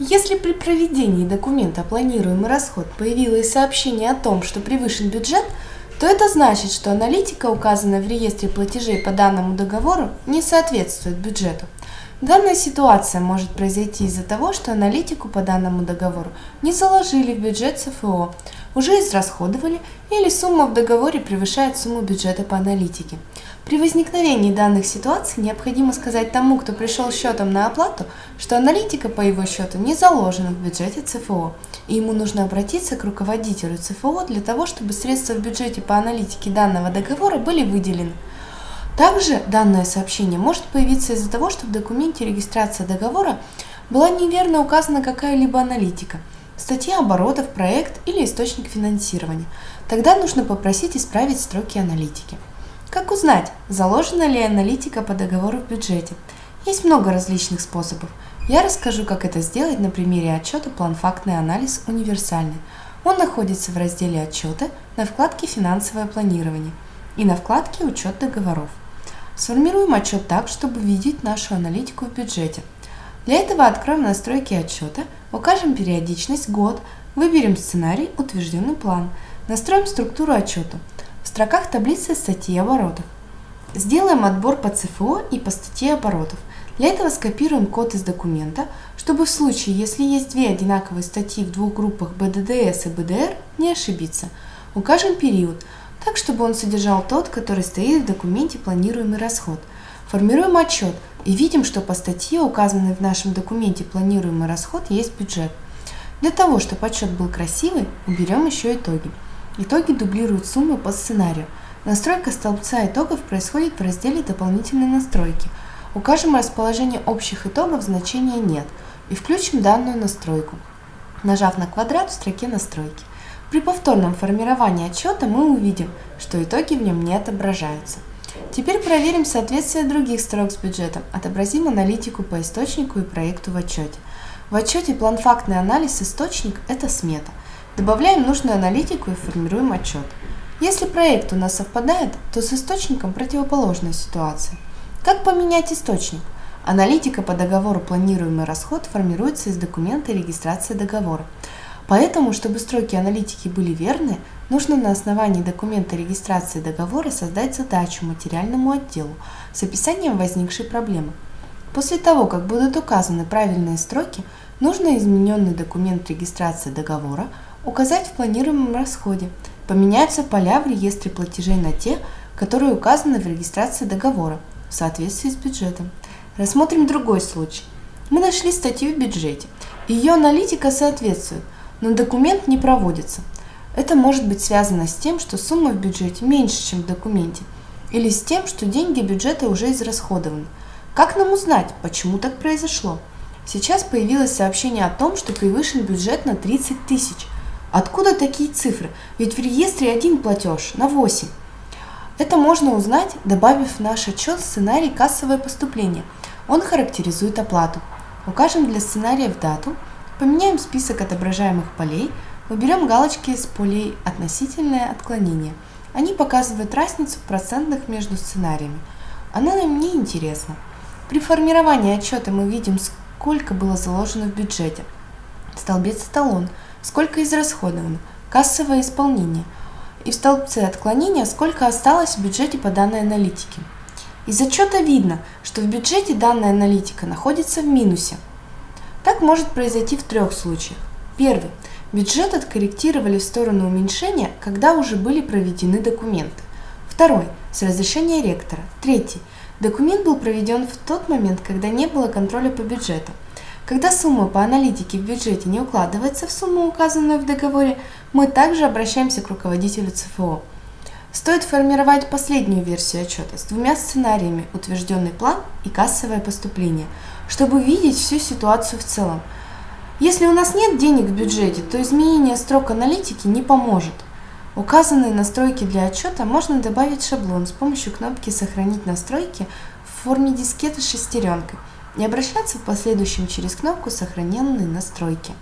Если при проведении документа «Планируемый расход» появилось сообщение о том, что превышен бюджет, то это значит, что аналитика, указанная в реестре платежей по данному договору, не соответствует бюджету. Данная ситуация может произойти из-за того, что аналитику по данному договору не заложили в бюджет ЦФО, уже израсходовали или сумма в договоре превышает сумму бюджета по аналитике. При возникновении данных ситуаций необходимо сказать тому, кто пришел счетом на оплату, что аналитика по его счету не заложена в бюджете ЦФО, и ему нужно обратиться к руководителю ЦФО для того, чтобы средства в бюджете по аналитике данного договора были выделены. Также данное сообщение может появиться из-за того, что в документе регистрации договора была неверно указана какая-либо аналитика, статья оборотов, проект или источник финансирования. Тогда нужно попросить исправить строки аналитики. Как узнать, заложена ли аналитика по договору в бюджете? Есть много различных способов. Я расскажу, как это сделать на примере отчета «План-фактный анализ универсальный». Он находится в разделе «Отчеты» на вкладке «Финансовое планирование» и на вкладке «Учет договоров». Сформируем отчет так, чтобы видеть нашу аналитику в бюджете. Для этого откроем настройки отчета, укажем периодичность, год, выберем сценарий, утвержденный план, настроим структуру отчета. Строках таблицы статьи оборотов. Сделаем отбор по ЦФО и по статье оборотов. Для этого скопируем код из документа, чтобы в случае, если есть две одинаковые статьи в двух группах БДДС и БДР, не ошибиться. Укажем период – так, чтобы он содержал тот, который стоит в документе «Планируемый расход». Формируем отчет и видим, что по статье, указанной в нашем документе «Планируемый расход», есть бюджет. Для того, чтобы отчет был красивый, уберем еще итоги. Итоги дублируют суммы по сценарию. Настройка столбца итогов происходит в разделе «Дополнительные настройки». Укажем расположение общих итогов значения «Нет» и включим данную настройку, нажав на квадрат в строке «Настройки». При повторном формировании отчета мы увидим, что итоги в нем не отображаются. Теперь проверим соответствие других строк с бюджетом, отобразим аналитику по источнику и проекту в отчете. В отчете план-фактный анализ источник – это смета. Добавляем нужную аналитику и формируем отчет. Если проект у нас совпадает, то с источником противоположная ситуация. Как поменять источник? Аналитика по договору «Планируемый расход» формируется из документа регистрации договора. Поэтому, чтобы строки аналитики были верны, нужно на основании документа регистрации договора создать задачу материальному отделу с описанием возникшей проблемы. После того, как будут указаны правильные строки, нужно измененный документ регистрации договора указать в планируемом расходе. Поменяются поля в реестре платежей на те, которые указаны в регистрации договора в соответствии с бюджетом. Рассмотрим другой случай. Мы нашли статью в бюджете. Ее аналитика соответствует, но документ не проводится. Это может быть связано с тем, что сумма в бюджете меньше, чем в документе, или с тем, что деньги бюджета уже израсходованы. Как нам узнать, почему так произошло? Сейчас появилось сообщение о том, что превышен бюджет на 30 тысяч. Откуда такие цифры? Ведь в реестре один платеж на 8. Это можно узнать, добавив в наш отчет сценарий «Кассовое поступление». Он характеризует оплату. Укажем для сценария в дату – Поменяем список отображаемых полей, уберем галочки с полей «Относительное отклонение». Они показывают разницу в процентных между сценариями. Она нам не интересна. При формировании отчета мы видим, сколько было заложено в бюджете. Столбец «Эталон», сколько израсходовано, кассовое исполнение. И в столбце отклонения, сколько осталось в бюджете по данной аналитике. Из отчета видно, что в бюджете данная аналитика находится в минусе. Так может произойти в трех случаях. Первый. Бюджет откорректировали в сторону уменьшения, когда уже были проведены документы. Второй. С разрешения ректора. Третий. Документ был проведен в тот момент, когда не было контроля по бюджету. Когда сумма по аналитике в бюджете не укладывается в сумму, указанную в договоре, мы также обращаемся к руководителю ЦФО. Стоит формировать последнюю версию отчета с двумя сценариями «Утвержденный план» и «Кассовое поступление», чтобы видеть всю ситуацию в целом. Если у нас нет денег в бюджете, то изменение строк аналитики не поможет. Указанные настройки для отчета можно добавить шаблон с помощью кнопки «Сохранить настройки» в форме дискеты с шестеренкой и обращаться в последующем через кнопку «Сохраненные настройки».